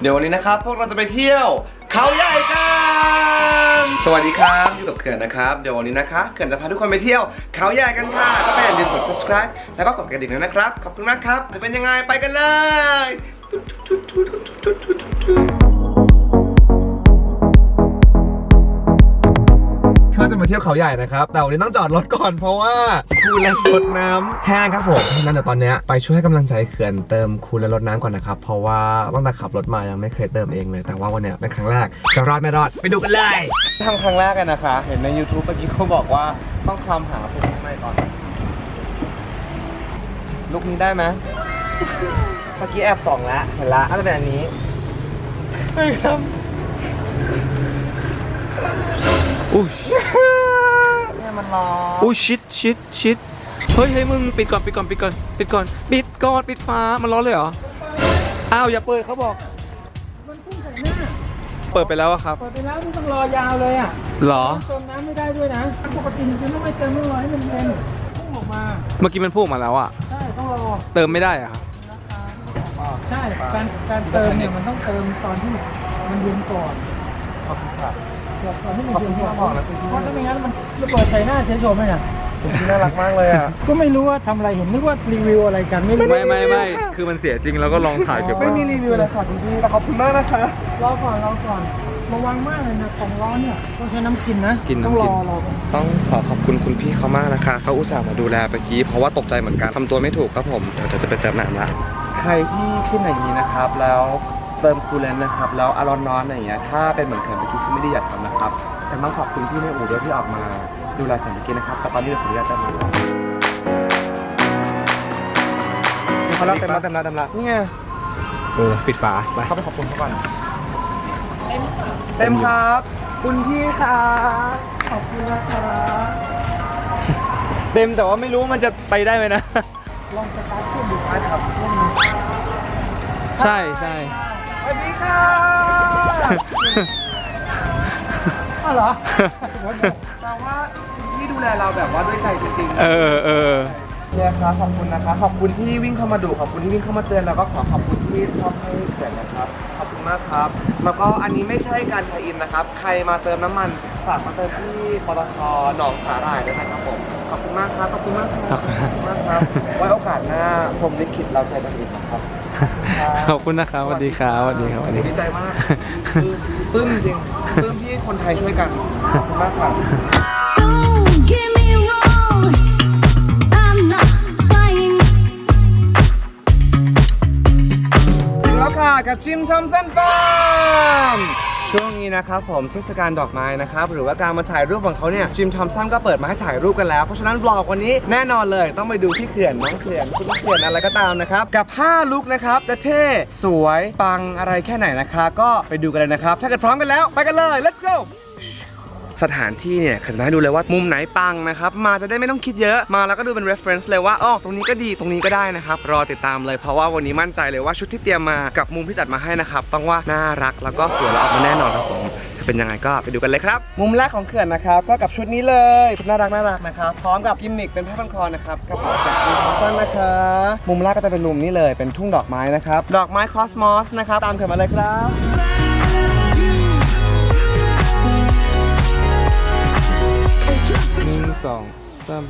เดี๋ยววันนี้นะครับ พวกเราจะไปเที่ยวเขาใหญ่กัน สวัสดีครับอยู่กับเขื่อนนะครับ เดี๋ยววันนี้นะคะเขื่อนจะพาทุกคนไปเที่ยวเขาใหญ่กันค่ะก็ไปอย่าลืมกด subscribe แล้วก็กดกระดิ่งด้วยนะครับ ขอบคุณมากครับ จะเป็นยังไงไปกันเลย เที่ยวเขาใหญ่นะครับ แต่วันนี้ต้องจอดรถก่อนเพราะว่าคูลและรถน้ำแห้งครับผมเพราะฉะนั้นเดี๋ยวตอนเนี้ยไปช่วยให้กำลังใจเขื่อนเติมคูลและรถน้ำก่อนนะครับ เพราะว่าตั้งแต่ขับรถมายังไม่เคยเติมเองเลย แต่ว่าวันเนี้ยเป็นครั้งแรกจะรอดไม่รอดไปดูกันเลยทำครั้งแรกกันนะคะ เห็นใน YouTube เมื่อกี้เขาบอกว่าต้องคลำหาปุ่มข้างในก่อนลุกนี้ได้ไหมเมื่อกี้แอบส่องแล้วเห็นละน่าจะเป็นอันนี้ไม่ครับอุ้ยเนี่ย มันร้อนอุ้ยชิดชิดชิดเฮ้ยเฮ้ยมึงปิดก่อนปิดก่อนปิดก่อนปิดก่อนปิดก่อนปิดฟ้ามันร้อนเลยเหรออ้าวอย่าเปิดเขาบอก มันพุ่งใส่หน้า เปิดไปแล้วอะครับ เปิดไปแล้วนี่ต้องรอยาวเลยอะเหรอเติมน้ำไม่ได้ด้วยนะปกติมันจะต้องไม่เติมต้องรอให้มันเต็มพุ่งออกมา เมื่อกี้มันพูดมาแล้วอะใช่ต้องรอ เติมไม่ได้อะครับใช่การการเติมเนี่ยมันต้องเติมตอนที่มันเย็นก่อน ขอบคุณครับตอนที่มันเย็นก่อนขอบคุณที่มาบอกนะคุณพี่เพราะถ้าไม่งั้นมันระเบิดใส่หน้าเฉยชมไหมน่ะคุณพี่น่ารักมากเลยอะ ก็ไม่รู้ว่าทำอะไรเห็นนึกว่ารีวิวอะไรกันไม่รู้ไม่ไม่ไม่คือมันเสียจริงแล้วก็ลองถ่ายเก็บไว้ไม่มีรีวิวอะไรค่ะคุณพี่แต่ขอบคุณมากนะคะ รอก่อนรอก่อนระวังมากเลยนะของร้อนเนี่ยต้องใช้น้ำกินนะกินต้องน้ำรกิอนรอก่อนต้องขอขอบคุณคุณพี่เขามากนะคะ เขาอุตส่าห์มาดูแลเมื่อกี้เพราะว่าตกใจเหมือนกันทำตัวไม่ถูกครับผม เดี๋ยวเดี๋ยวจะไปเติมน้ำละใครที่ขึ้นอย่างนี้นะครับ แล้ว เติมคูลเลนต์นะครับ แล้วอารอนร้อนอะไรอย่างเงี้ยถ้าเป็นเหมือนเขื่อนเมื่อกี้ที่ไม่ได้อยากทำนะครับ แต่ต้องขอบคุณพี่ในอู่ด้วยที่ออกมาดูแลเขื่อนเมื่อกี้นะครับแต่ตอนนี้เราขออนุญาตเติมน้ำนี่เขาเล่าเต็มละเต็มละเต็มละนี่ไงเออปิดฝาไปเข้าไปขอบคุณเขาก่อนเต็มครับคุณพี่ครับขอบคุณนะครับเต็มแต่ว่าไม่รู้มันจะไปได้ไหมนะลองสตาร์ทเครื่องดูได้ครับใช่ใช่สวัสดี ค่ะอ้าวเหรอแปลว่าคุณพี่ดูแลเราแบบว่าด้วยใจจริงๆ เออเออเนี่ยครับขอบคุณนะคะขอบคุณที่วิ่งเข้ามาดูขอบคุณที่วิ่งเข้ามาเตือนแล้วก็ขอขอบคุณที่ชอบให้เขียนนะครับขอบคุณมากครับแล้วก็อันนี้ไม่ใช่การไทยอินนะครับ ใครมาเติมน้ำมันฝากมาเติมที่ปตทหนองสาหร่ายด้วยนะครับผมขอบคุณมากครับขอบคุณมากครับขอบคุณมากครับไว้โอกาสหน้าผมลิขิตเราใจกันอีกนะครับ ขอบคุณนะครับสวัสดีครับสวัสดีครับสวัสดีดีใจมากคือปลื้มจริงปลื้มที่คนไทยช่วยกันขอบคุณมากครับ Don't get me wrong, I'm not buying. ถึงแล้วค่ะกับจิมชอมสันฟาร์ม ช่วงนี้นะครับผมเทศกาลดอกไม้นะครับหรือว่าการมาถ่ายรูปของเขาเนี่ยจิมทอมสันก็เปิดมาให้ถ่ายรูปกันแล้ว เพราะฉะนั้นบล็อกวันนี้แน่นอนเลยต้องไปดูที่เขื่อนน้องเขื่อนคุณเขื่อนอะไรก็ตามนะครับกับ5ลุกนะครับจะเท่สวยปังอะไรแค่ไหนนะคะก็ไปดูกันเลยนะครับ ถ้าเกิดพร้อมกันแล้วไปกันเลย let's go สถานที่เนี่ยคือให้ดูเลยว่ามุมไหนปังนะครับ มาจะได้ไม่ต้องคิดเยอะมาแล้วก็ดูเป็น reference เลยว่าอ๋อตรงนี้ก็ดีตรงนี้ก็ได้นะครับรอติดตามเลยเพราะว่าวันนี้มั่นใจเลยว่าชุดที่เตรียมมากับมุมที่จัดมาให้นะครับต้องว่าน่ารักแล้วก็สวยแล้วออกมาแน่นอนครับผมจะเป็นยังไงก็ไปดูกันเลยครับ มุมแรกของเขื่อนนะครับก็กับชุดนี้เลยน่ารักน่ารักนะครับพร้อมกับกิมมิคเป็นผ้าพันคอนะครับกระเป๋าจากคุณคอสันนะคะมุมแรกก็จะเป็นมุมนี้เลยเป็นทุ่งดอกไม้นะครับดอกไม้คอสมอสนะครับตามเขื่อนมาเลยครับ นึ่งสองสาม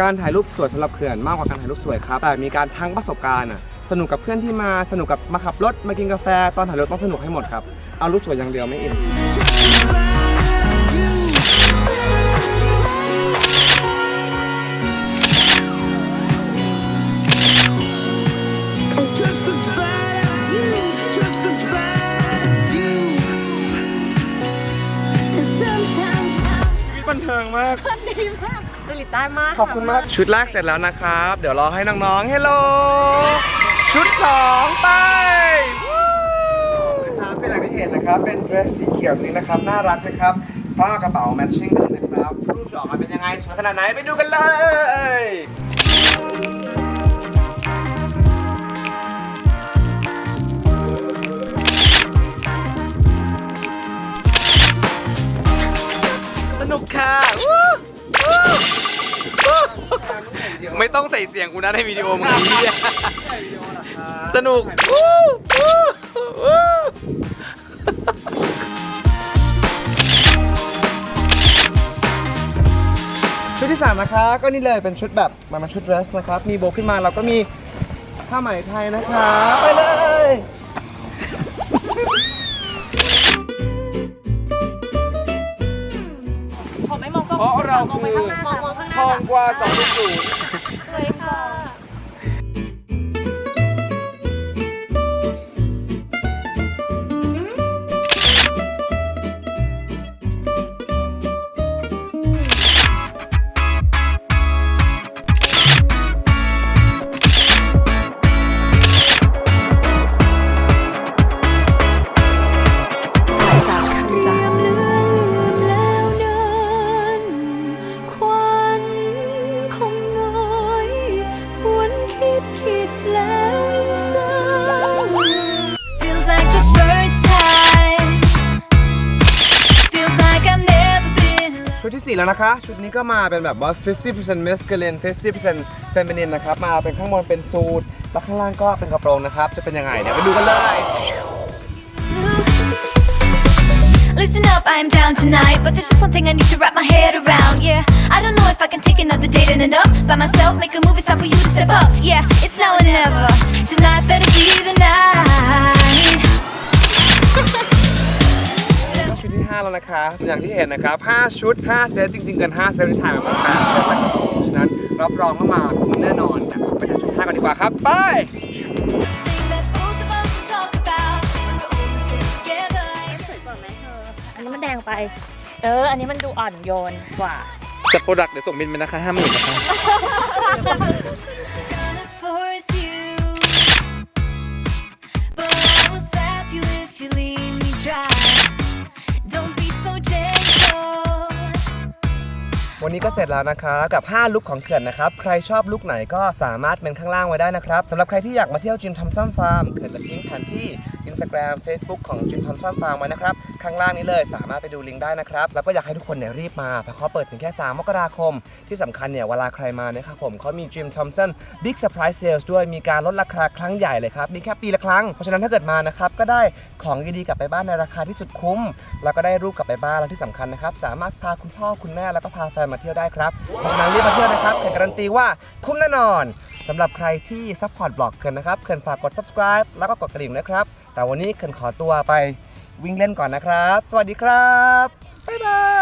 การถ่ายรูปสวยสำหรับเขื่อนมากกว่าการถ่ายรูปสวยครับ แต่มีการทั้งประสบการณ์อะสนุกกับเพื่อนที่มาสนุกกับมาขับรถมากินกาแฟตอนถ่ายรูปต้องสนุกให้หมดครับ เอารูปสวยอย่างเดียวไม่อินากดีมากจริตได้มากขอบคุณมากชุดแรกเสร็จแล้วนะครับ เดี๋ยวรอให้น้องๆเฮลโลชุดสองไปนะครับเป็นอย่างที่เห็นนะครับ เป็นเดรสสีเขียวตัวนี้นะครับ น่ารักนะครับพร้อมกับกระเป๋าแมทชิ่งกันเลยนะครับรูปจะออกมาเป็นยังไงสวยขนาดไหนไปดูกันเลย ต้องใส่เสียงกูนะในวิดีโอมึงไอ้เหี้ยสนุกวู้วู้วู้ชุดที่ 3 นะคะ ก็นี่เลยเป็นชุดแบบมันเป็นชุดเดรสนะครับ มีโบว์ขึ้นมาเราก็มีผ้าไหมไทยนะคะไปเลยผมไม่มองกล้องเพราะเรามองไปคือข้างหน้ามองมองข้างหน้า ทองกว่า2 0สวย ที่4แล้วนะคะ ชุดนี้ก็มาเป็นแบบว่า 50% masculine 50% feminine นะครับ มาเป็นข้างบนเป็นสูทแล้วข้างล่างก็เป็นกระโปรงนะครับ จะเป็นยังไงเดี๋ยวไปดูกันเลย Listen up, I'm down tonight, but there's just one thing I need to wrap my head around. Yeah, I don't know if I can take another date and end up by myself. Make a move, it's time for you to step up. Yeah, it's now or never. Tonight better be the night. แล้วนะคะ อย่างที่เห็นนะครับ 5 ชุด 5 เซตจริงๆเกิน5 เซตที่ถ่ายมาประมาณ8เซตนะครับฉะนั้นรับรองว่ามาคุ้มแน่นอนนะไปทางชุด5กันดีกว่าครับ ไป Thing that both of us talk about when we're all sitting together. สวยกว่าไหมเธออันนี้มันแดงไป เออ อันนี้มันดูอ่อนโยนกว่า จัดโปรดักต์เดี๋ยวส่งบินไปนะคะห้าหมื่นนะคะ วันนี้ก็เสร็จแล้วนะคะกับ 5 ลุคของเขื่อนนะครับ ใครชอบลุคไหนก็สามารถเมนต์ข้างล่างไว้ได้นะครับสำหรับใครที่อยากมาเที่ยว Jim Thompson Farm เขื่อนจะทิ้งแผนที่ Instagram Facebook ของ Jim Thompson Farm ไว้นะครับ ข้างล่างนี้เลย สามารถไปดูลิงก์ได้นะครับ แล้วก็อยากให้ทุกคนเนี่ยรีบมาเพราะเขาเปิดถึงแค่ 3 มกราคม ที่สำคัญเนี่ยเวลาใครมาเนี่ยครับผมเขามี Jim Thompson Big Surprise Sale ด้วยมีการลดราคาครั้งใหญ่เลยครับ มีแค่ปีละครั้ง เพราะฉะนั้นถ้าเกิดมานะครับก็ได้ของดีๆกลับไปบ้านในราคาที่สุดคุ้ม แล้วก็ได้รูปกลับไปบ้านแล้วที่สำคัญนะครับสามารถพาคุณพ่อคุณแม่แล้วก็พาแฟนมาเที่ยวได้ครับเพราะฉะนั้นรีบมาเที่ยวนะครับเขื่อนการันตีว่าคุ้มแน่นอนสำหรับใครที่ support บล็อกเขื่อนนะครับเขื่อนฝากกด subscribe แล้วก็กดกระดิ่งนะครับ แต่วันนี้เขื่อนขอตัวไป วิ่งเล่นก่อนนะครับ สวัสดีครับ บ๊ายบาย